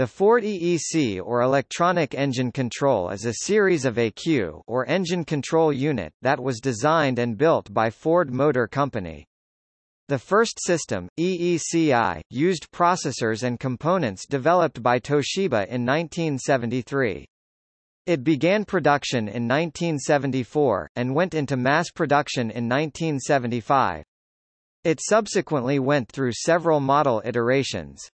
The Ford EEC or Electronic Engine Control is a series of ECU or engine control unit that was designed and built by Ford Motor Company. The first system, EECI, used processors and components developed by Toshiba in 1973. It began production in 1974, and went into mass production in 1975. It subsequently went through several model iterations.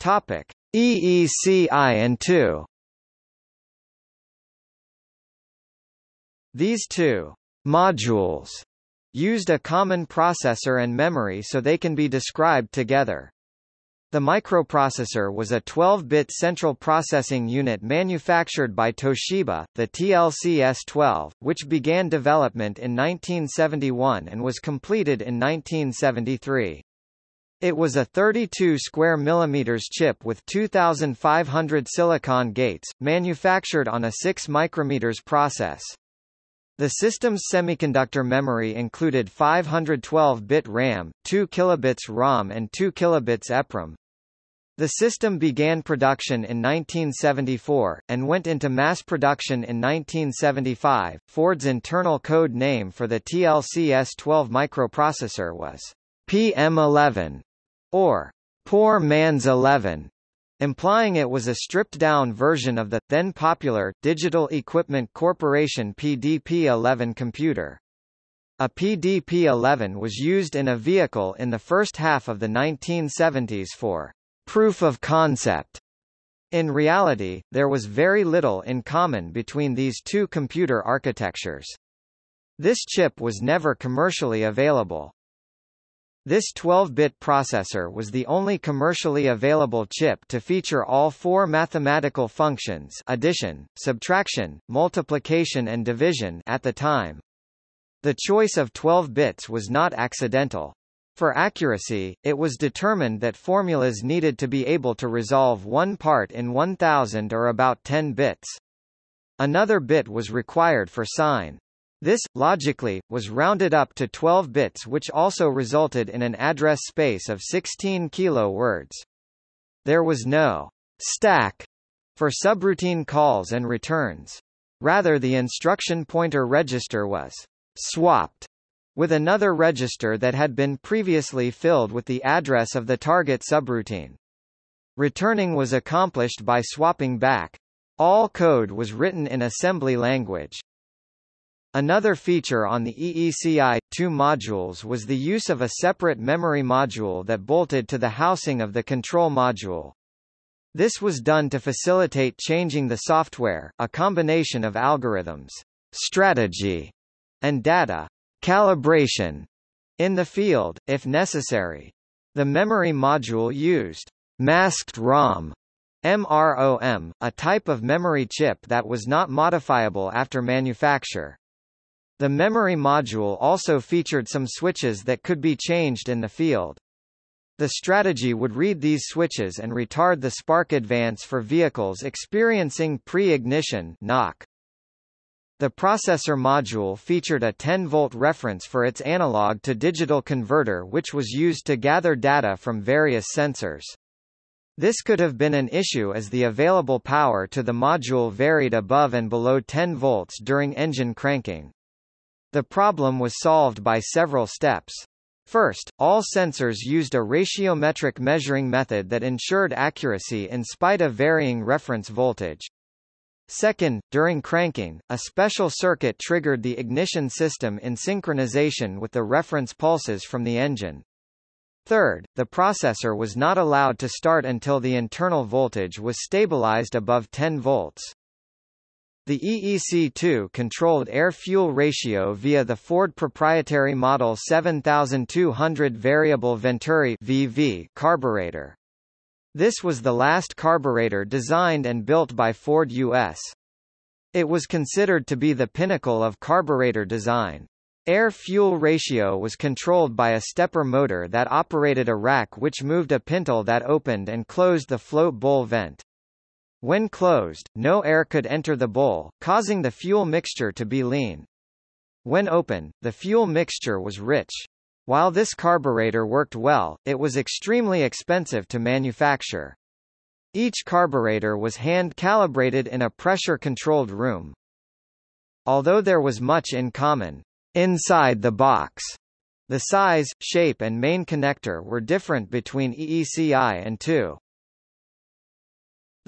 Topic: EECI and 2. These two modules used a common processor and memory so they can be described together. The microprocessor was a 12-bit central processing unit manufactured by Toshiba, the TLC-S12, which began development in 1971 and was completed in 1973. It was a 32 square millimeters chip with 2500 silicon gates, manufactured on a 6 micrometers process. The system's semiconductor memory included 512-bit RAM, 2 kilobits ROM and 2 kilobits EPROM. The system began production in 1974, and went into mass production in 1975. Ford's internal code name for the TLC S12 microprocessor was PM11 or Poor Man's 11, implying it was a stripped-down version of the, then popular, Digital Equipment Corporation PDP-11 computer. A PDP-11 was used in a vehicle in the first half of the 1970s for proof of concept. In reality, there was very little in common between these two computer architectures. This chip was never commercially available. This 12-bit processor was the only commercially available chip to feature all four mathematical functions addition, subtraction, multiplication and division at the time. The choice of 12 bits was not accidental. For accuracy, it was determined that formulas needed to be able to resolve one part in 1000 or about 10 bits. Another bit was required for sign. This, logically, was rounded up to 12 bits which also resulted in an address space of 16 kilo words. There was no stack for subroutine calls and returns. Rather the instruction pointer register was swapped with another register that had been previously filled with the address of the target subroutine. Returning was accomplished by swapping back. All code was written in assembly language. Another feature on the EECI 2 modules was the use of a separate memory module that bolted to the housing of the control module. This was done to facilitate changing the software, a combination of algorithms, strategy, and data calibration in the field, if necessary. The memory module used masked ROM MROM, a type of memory chip that was not modifiable after manufacture. The memory module also featured some switches that could be changed in the field. The strategy would read these switches and retard the spark advance for vehicles experiencing pre-ignition knock. The processor module featured a 10-volt reference for its analog to digital converter which was used to gather data from various sensors. This could have been an issue as the available power to the module varied above and below 10 volts during engine cranking. The problem was solved by several steps. First, all sensors used a ratiometric measuring method that ensured accuracy in spite of varying reference voltage. Second, during cranking, a special circuit triggered the ignition system in synchronization with the reference pulses from the engine. Third, the processor was not allowed to start until the internal voltage was stabilized above 10 volts. The EEC2 controlled air-fuel ratio via the Ford proprietary Model 7200 Variable Venturi VV carburetor. This was the last carburetor designed and built by Ford US. It was considered to be the pinnacle of carburetor design. Air-fuel ratio was controlled by a stepper motor that operated a rack which moved a pintle that opened and closed the float bowl vent. When closed, no air could enter the bowl, causing the fuel mixture to be lean. When open, the fuel mixture was rich. While this carburetor worked well, it was extremely expensive to manufacture. Each carburetor was hand-calibrated in a pressure-controlled room. Although there was much in common inside the box, the size, shape and main connector were different between EECI and II.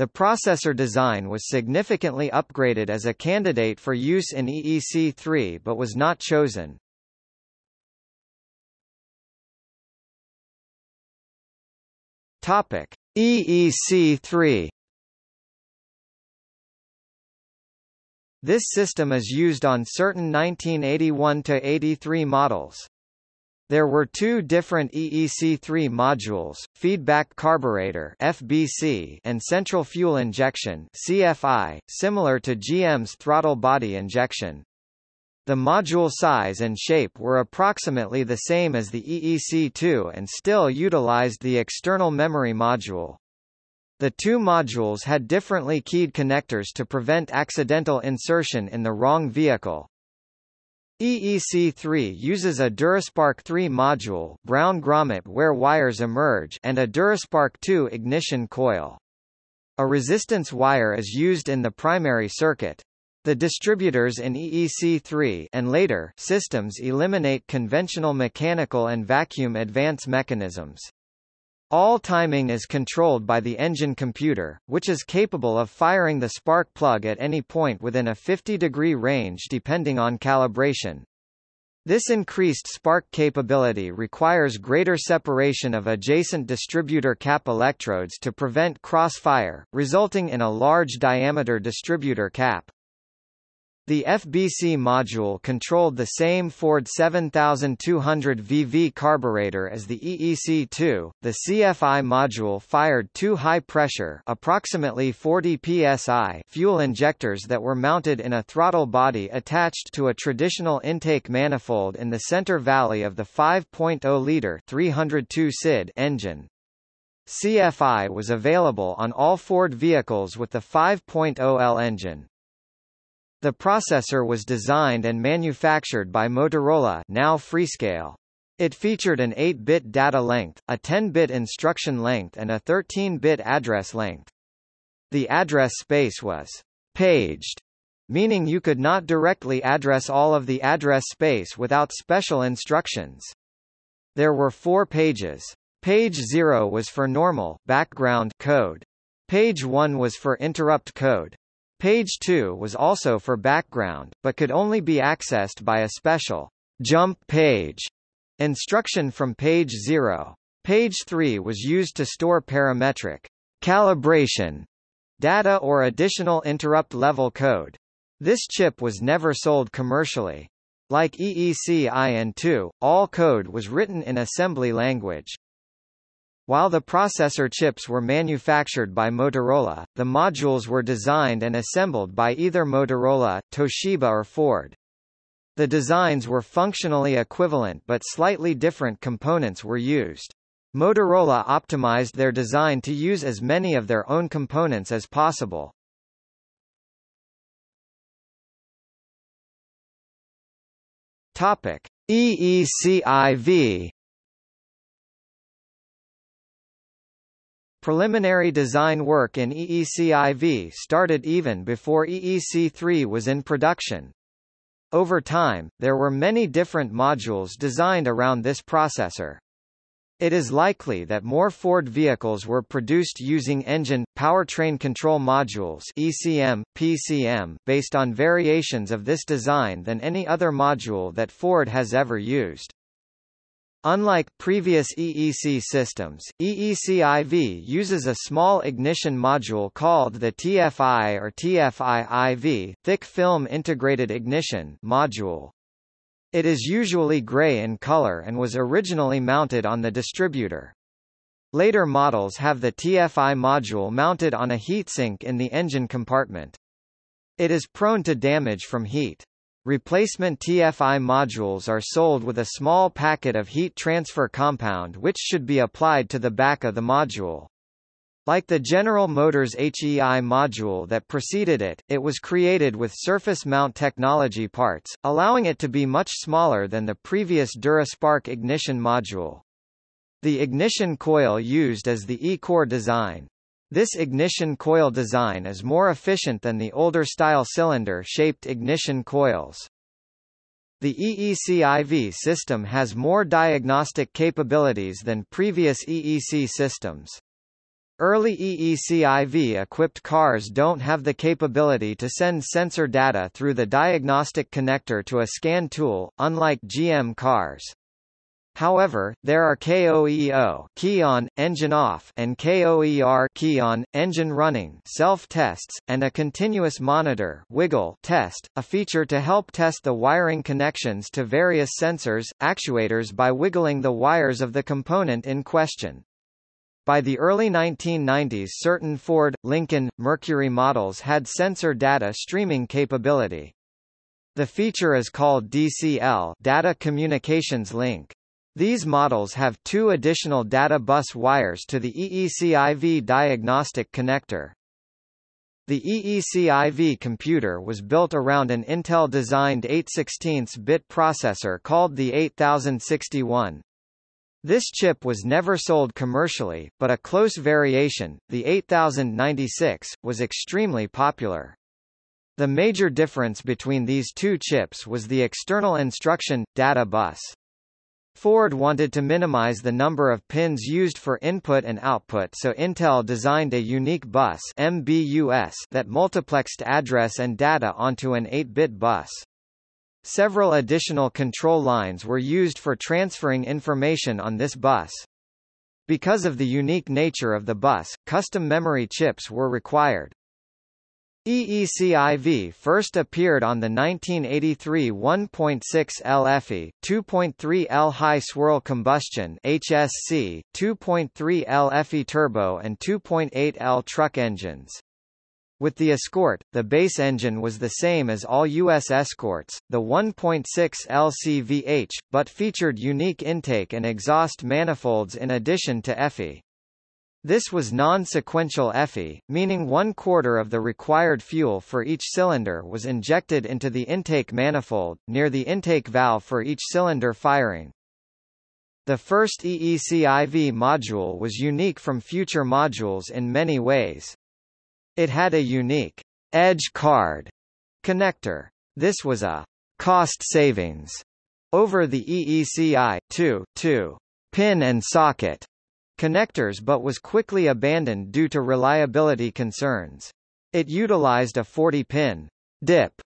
The processor design was significantly upgraded as a candidate for use in EEC3 but was not chosen. Topic: EEC3 This system is used on certain 1981-83 models. There were two different EEC3 modules, feedback carburetor FBC and central fuel injection CFI, similar to GM's throttle body injection. The module size and shape were approximately the same as the EEC2 and still utilized the external memory module. The two modules had differently keyed connectors to prevent accidental insertion in the wrong vehicle. EEC3 uses a Duraspark 3 module brown grommet where wires emerge and a Duraspark 2 ignition coil. A resistance wire is used in the primary circuit. The distributors in EEC3 and later systems eliminate conventional mechanical and vacuum advance mechanisms. All timing is controlled by the engine computer, which is capable of firing the spark plug at any point within a 50-degree range depending on calibration. This increased spark capability requires greater separation of adjacent distributor cap electrodes to prevent crossfire, resulting in a large diameter distributor cap. The FBC module controlled the same Ford 7200 VV carburetor as the EEC2. The CFI module fired two high-pressure, approximately 40 psi, fuel injectors that were mounted in a throttle body attached to a traditional intake manifold in the center valley of the 5.0-liter 302 CID engine. CFI was available on all Ford vehicles with the 5.0L engine. The processor was designed and manufactured by Motorola now Freescale. It featured an 8-bit data length, a 10-bit instruction length and a 13-bit address length. The address space was paged, meaning you could not directly address all of the address space without special instructions. There were four pages. Page 0 was for normal background code. Page 1 was for interrupt code. Page 2 was also for background, but could only be accessed by a special jump page instruction from page 0. Page 3 was used to store parametric calibration data or additional interrupt level code. This chip was never sold commercially. Like EEC-I and II, all code was written in assembly language. While the processor chips were manufactured by Motorola, the modules were designed and assembled by either Motorola, Toshiba or Ford. The designs were functionally equivalent but slightly different components were used. Motorola optimized their design to use as many of their own components as possible. Topic: EECIV Preliminary design work in EECIV started even before EEC3 was in production. Over time, there were many different modules designed around this processor. It is likely that more Ford vehicles were produced using engine, powertrain control modules ECM, PCM, based on variations of this design than any other module that Ford has ever used. Unlike previous EEC systems, EECIV uses a small ignition module called the TFI or TFI-IV thick film integrated ignition module. It is usually gray in color and was originally mounted on the distributor. Later models have the TFI module mounted on a heatsink in the engine compartment. It is prone to damage from heat. Replacement TFI modules are sold with a small packet of heat transfer compound which should be applied to the back of the module. Like the General Motors HEI module that preceded it, it was created with surface mount technology parts, allowing it to be much smaller than the previous DuraSpark ignition module. The ignition coil used as the E-core design. This ignition coil design is more efficient than the older style cylinder-shaped ignition coils. The EECIV system has more diagnostic capabilities than previous EEC systems. Early EECIV-equipped cars don't have the capability to send sensor data through the diagnostic connector to a scan tool, unlike GM cars. However, there are KOEO key on, engine off and KOER key on, engine running self-tests, and a continuous monitor wiggle test, a feature to help test the wiring connections to various sensors, actuators by wiggling the wires of the component in question. By the early 1990s certain Ford, Lincoln, Mercury models had sensor data streaming capability. The feature is called DCL Data Communications Link. These models have two additional data bus wires to the EECIV diagnostic connector. The EECIV computer was built around an Intel-designed 8 16 bit processor called the 8061. This chip was never sold commercially, but a close variation, the 8096, was extremely popular. The major difference between these two chips was the external instruction, data bus. Ford wanted to minimize the number of pins used for input and output so Intel designed a unique bus MBUS that multiplexed address and data onto an 8-bit bus. Several additional control lines were used for transferring information on this bus. Because of the unique nature of the bus, custom memory chips were required. EECIV first appeared on the 1983 1.6 LFE, 2.3 L high swirl combustion HSC, 2.3 L FE turbo and 2.8 L truck engines. With the Escort, the base engine was the same as all U.S. Escorts, the 1.6 LCVH, but featured unique intake and exhaust manifolds in addition to EFI. This was non-sequential EFI, meaning one quarter of the required fuel for each cylinder was injected into the intake manifold, near the intake valve for each cylinder firing. The first EECIV module was unique from future modules in many ways. It had a unique edge card connector. This was a cost savings over the EECI 2, 2 pin and socket connectors but was quickly abandoned due to reliability concerns. It utilized a 40-pin DIP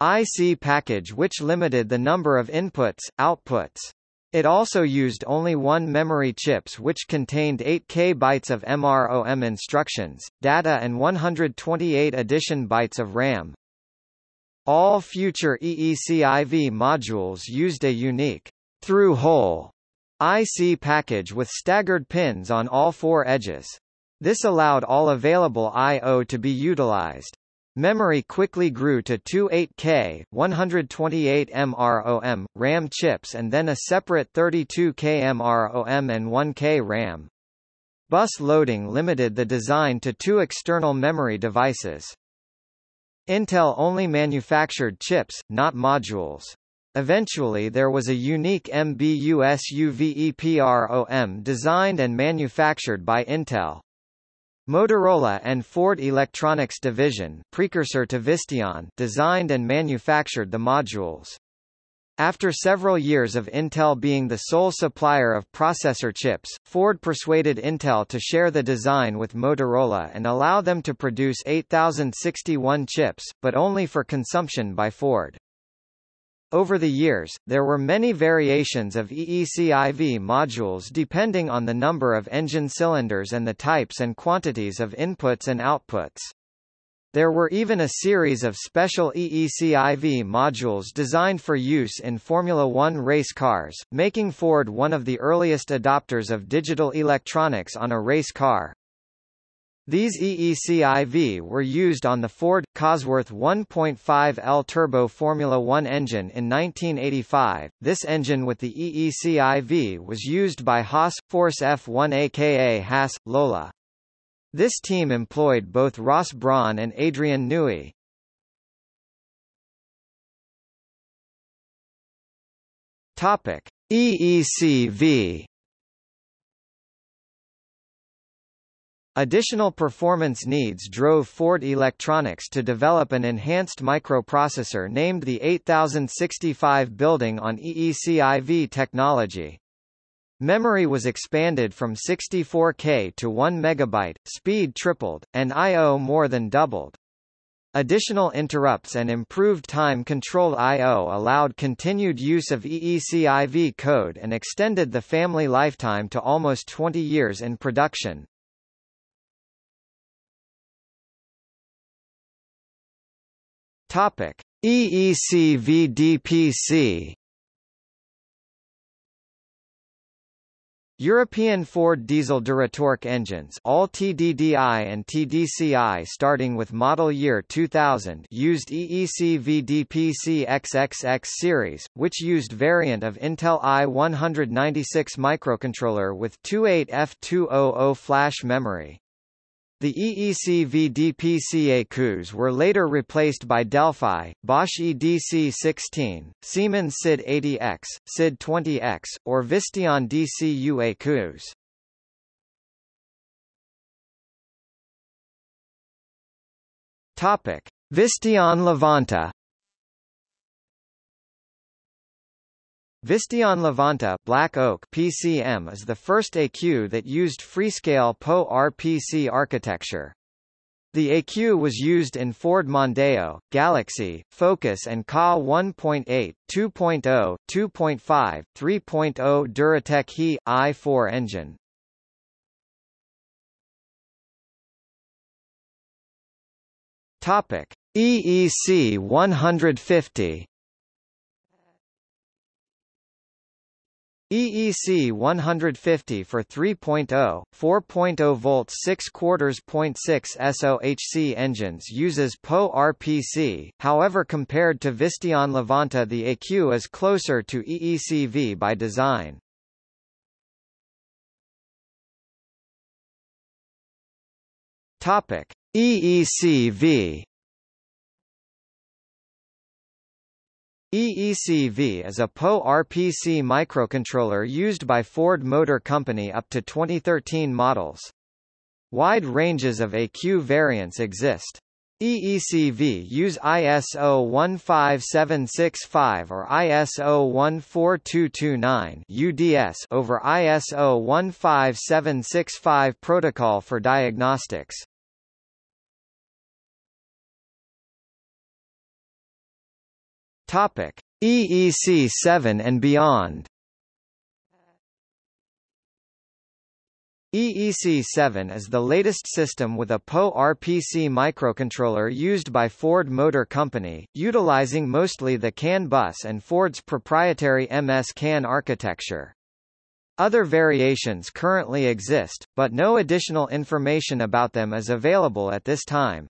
IC package which limited the number of inputs, outputs. It also used only one memory chips which contained 8 K bytes of MROM instructions, data and 128 addition bytes of RAM. All future EECIV modules used a unique through-hole IC package with staggered pins on all four edges. This allowed all available I.O. to be utilized. Memory quickly grew to two 8K, 128 MROM, RAM chips and then a separate 32K MROM and 1K RAM. Bus loading limited the design to two external memory devices. Intel only manufactured chips, not modules. Eventually there was a unique MBUS UVEPROM designed and manufactured by Intel. Motorola and Ford Electronics Division precursor to Visteon designed and manufactured the modules. After several years of Intel being the sole supplier of processor chips, Ford persuaded Intel to share the design with Motorola and allow them to produce 8061 chips, but only for consumption by Ford. Over the years, there were many variations of EECIV modules depending on the number of engine cylinders and the types and quantities of inputs and outputs. There were even a series of special EECIV modules designed for use in Formula One race cars, making Ford one of the earliest adopters of digital electronics on a race car. These EECIV were used on the Ford Cosworth 1.5L turbo Formula One engine in 1985. This engine with the EECIV was used by Haas Force F1 aka Haas Lola. This team employed both Ross Brawn and Adrian Newey. Topic: EECV Additional performance needs drove Ford Electronics to develop an enhanced microprocessor named the 8065 building on EECIV technology. Memory was expanded from 64K to 1 MB, speed tripled, and I.O. more than doubled. Additional interrupts and improved time-controlled I.O. allowed continued use of EECIV code and extended the family lifetime to almost 20 years in production. Topic: EECVDPC European Ford diesel Duratorq engines all TDDI and TDCI starting with model year 2000 used EEC VDPC XXX series, which used variant of Intel i196 microcontroller with 28F200 flash memory. The EEC VDPCA ECUs were later replaced by Delphi, Bosch EDC16, Siemens SID 80X, SID 20X, or Visteon DCU ECUs. Topic: Visteon Levanta Visteon Levanta Black Oak PCM is the first ECU that used Freescale PowerPC architecture. The ECU was used in Ford Mondeo, Galaxy, Focus and Ka 1.8, 2.0, 2.5, 3.0 Duratec He i4 engine. Topic: EEC 150 EEC 150 for 3.0, 4.0 volts 6 quarters 0.6 SOHC engines uses PowerPC, however compared to Visteon Levanta the ECU is closer to EECV by design. EECV EECV is a PowerPC microcontroller used by Ford Motor Company up to 2013 models. Wide ranges of ECU variants exist. EECV use ISO 15765 or ISO 14229 UDS over ISO 15765 protocol for diagnostics. Topic: EEC 7 and beyond. EEC7 is the latest system with a PowerPC microcontroller used by Ford Motor Company, utilizing mostly the CAN bus and Ford's proprietary MS-CAN architecture. Other variations currently exist, but no additional information about them is available at this time.